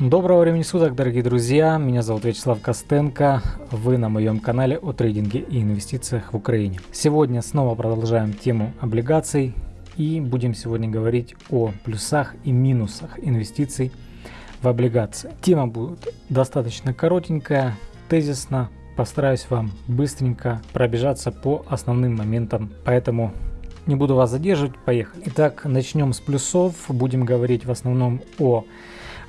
Доброго времени суток, дорогие друзья! Меня зовут Вячеслав Костенко. Вы на моем канале о трейдинге и инвестициях в Украине. Сегодня снова продолжаем тему облигаций и будем сегодня говорить о плюсах и минусах инвестиций в облигации. Тема будет достаточно коротенькая, тезисно. Постараюсь вам быстренько пробежаться по основным моментам, поэтому не буду вас задерживать, поехали. Итак, начнем с плюсов. Будем говорить в основном о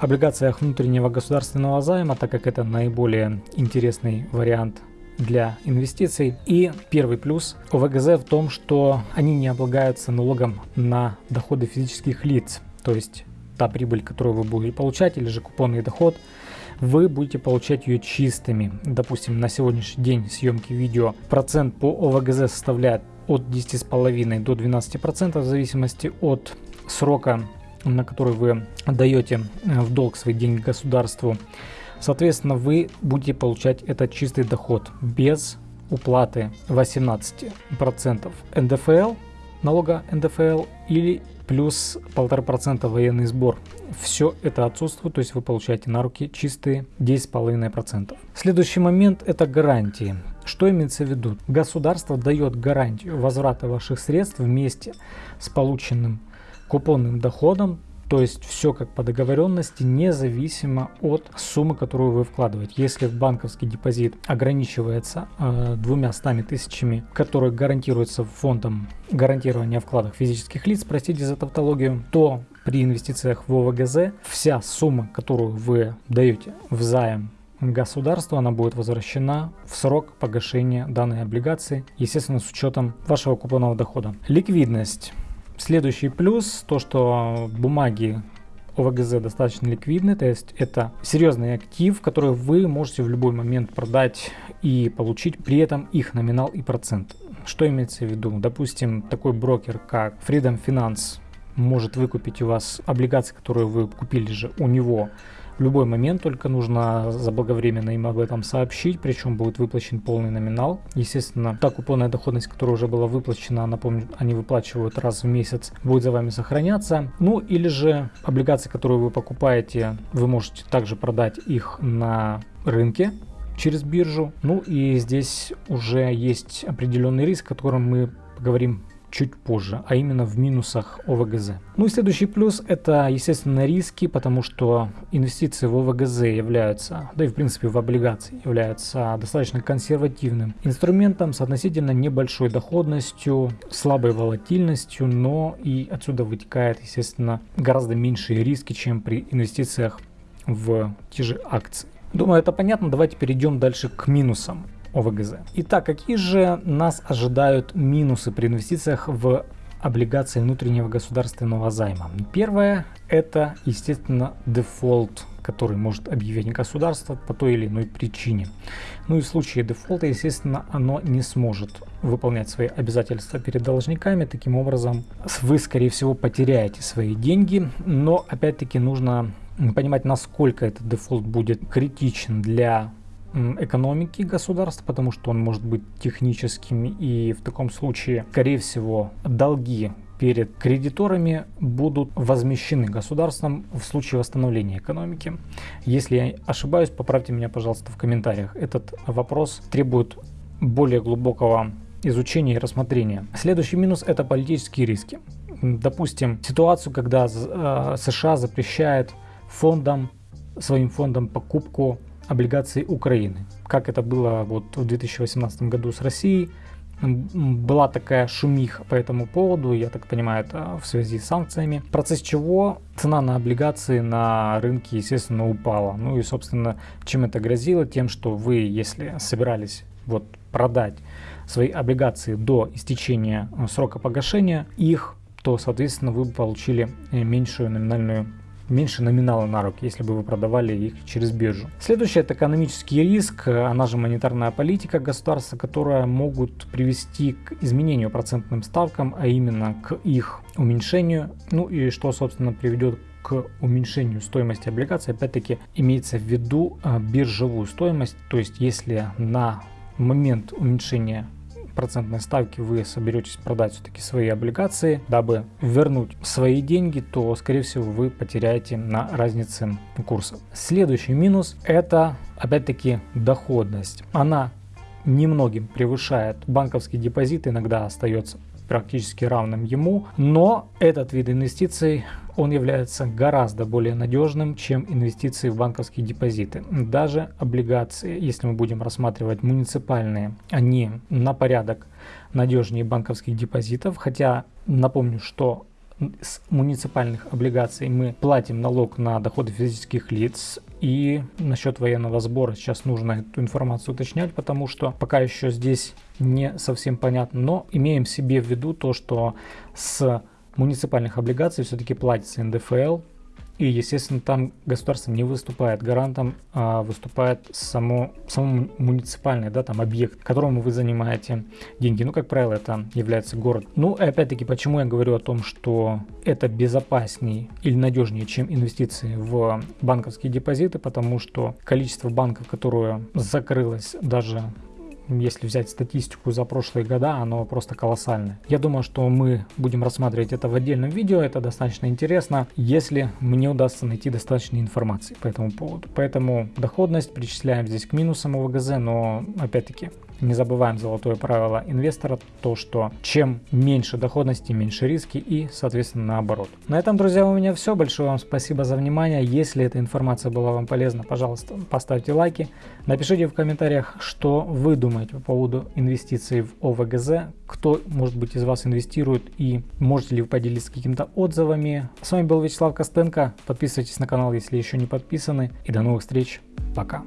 облигациях внутреннего государственного займа, так как это наиболее интересный вариант для инвестиций. И первый плюс ОВГЗ в том, что они не облагаются налогом на доходы физических лиц. То есть та прибыль, которую вы будете получать, или же купонный доход, вы будете получать ее чистыми. Допустим, на сегодняшний день съемки видео процент по ОВГЗ составляет от 10,5 до 12% в зависимости от срока на который вы даете э, в долг свои деньги государству, соответственно, вы будете получать этот чистый доход без уплаты 18% НДФЛ, налога НДФЛ или плюс 1,5% военный сбор. Все это отсутствует, то есть вы получаете на руки чистые 10,5%. Следующий момент это гарантии. Что имеется в виду? Государство дает гарантию возврата ваших средств вместе с полученным купонным доходом, то есть все как по договоренности, независимо от суммы, которую вы вкладываете. Если банковский депозит ограничивается э, двумя стами тысячами, которые гарантируются фондом гарантирования вкладов физических лиц, простите за тавтологию, то при инвестициях в ОВГЗ вся сумма, которую вы даете в займ государству, она будет возвращена в срок погашения данной облигации, естественно, с учетом вашего купонного дохода. Ликвидность. Следующий плюс, то что бумаги ОВГЗ достаточно ликвидны, то есть это серьезный актив, который вы можете в любой момент продать и получить при этом их номинал и процент. Что имеется в виду? Допустим, такой брокер, как Freedom Finance, может выкупить у вас облигации, которые вы купили же у него в любой момент, только нужно заблаговременно им об этом сообщить, причем будет выплачен полный номинал. Естественно, та купонная доходность, которая уже была выплачена, напомню, они выплачивают раз в месяц, будет за вами сохраняться. Ну или же облигации, которые вы покупаете, вы можете также продать их на рынке, через биржу. Ну и здесь уже есть определенный риск, о котором мы поговорим чуть позже, а именно в минусах ОВГЗ. Ну и следующий плюс это, естественно, риски, потому что инвестиции в ОВГЗ являются, да и в принципе в облигации являются достаточно консервативным инструментом с относительно небольшой доходностью, слабой волатильностью, но и отсюда вытекает, естественно, гораздо меньшие риски, чем при инвестициях в те же акции. Думаю, это понятно. Давайте перейдем дальше к минусам. ОВГЗ. Итак, какие же нас ожидают минусы при инвестициях в облигации внутреннего государственного займа? Первое – это, естественно, дефолт, который может объявить государство по той или иной причине. Ну и в случае дефолта, естественно, оно не сможет выполнять свои обязательства перед должниками. Таким образом, вы, скорее всего, потеряете свои деньги, но, опять-таки, нужно понимать, насколько этот дефолт будет критичен для экономики государства, потому что он может быть техническим, и в таком случае, скорее всего, долги перед кредиторами будут возмещены государством в случае восстановления экономики. Если я ошибаюсь, поправьте меня, пожалуйста, в комментариях. Этот вопрос требует более глубокого изучения и рассмотрения. Следующий минус – это политические риски. Допустим, ситуацию, когда э, США запрещает фондам, своим фондам покупку облигаций Украины. Как это было вот в 2018 году с Россией. Была такая шумиха по этому поводу, я так понимаю, это в связи с санкциями, в процессе чего цена на облигации на рынке, естественно, упала. Ну и, собственно, чем это грозило? Тем, что вы, если собирались вот продать свои облигации до истечения э, срока погашения их, то, соответственно, вы получили э, меньшую номинальную меньше номинала на руки, если бы вы продавали их через биржу. Следующее это экономический риск, она же монетарная политика государства, которая могут привести к изменению процентным ставкам, а именно к их уменьшению, ну и что собственно приведет к уменьшению стоимости облигаций, опять-таки имеется в виду а, биржевую стоимость, то есть если на момент уменьшения процентной ставки вы соберетесь продать все-таки свои облигации, дабы вернуть свои деньги, то, скорее всего, вы потеряете на разнице курса. Следующий минус – это, опять-таки, доходность. Она немногим превышает банковский депозит, иногда остается практически равным ему, но этот вид инвестиций он является гораздо более надежным, чем инвестиции в банковские депозиты. Даже облигации, если мы будем рассматривать муниципальные, они на порядок надежнее банковских депозитов, хотя напомню, что с муниципальных облигаций мы платим налог на доходы физических лиц. И насчет военного сбора сейчас нужно эту информацию уточнять, потому что пока еще здесь не совсем понятно. Но имеем себе в виду то, что с муниципальных облигаций все-таки платится НДФЛ, и, естественно, там государство не выступает гарантом, а выступает само, само муниципальный да, там, объект, которому вы занимаете деньги. Ну, как правило, это является город. Ну, и опять-таки, почему я говорю о том, что это безопаснее или надежнее, чем инвестиции в банковские депозиты, потому что количество банков, которое закрылось даже если взять статистику за прошлые года, оно просто колоссальное. Я думаю, что мы будем рассматривать это в отдельном видео, это достаточно интересно, если мне удастся найти достаточно информации по этому поводу. Поэтому доходность причисляем здесь к минусам ОВГЗ, но опять-таки не забываем золотое правило инвестора, то что чем меньше доходности, меньше риски и соответственно наоборот. На этом, друзья, у меня все. Большое вам спасибо за внимание. Если эта информация была вам полезна, пожалуйста, поставьте лайки. Напишите в комментариях, что вы думаете по поводу инвестиций в ОВГЗ, кто, может быть, из вас инвестирует и можете ли вы поделиться какими-то отзывами. С вами был Вячеслав Костенко. Подписывайтесь на канал, если еще не подписаны. И до новых встреч. Пока.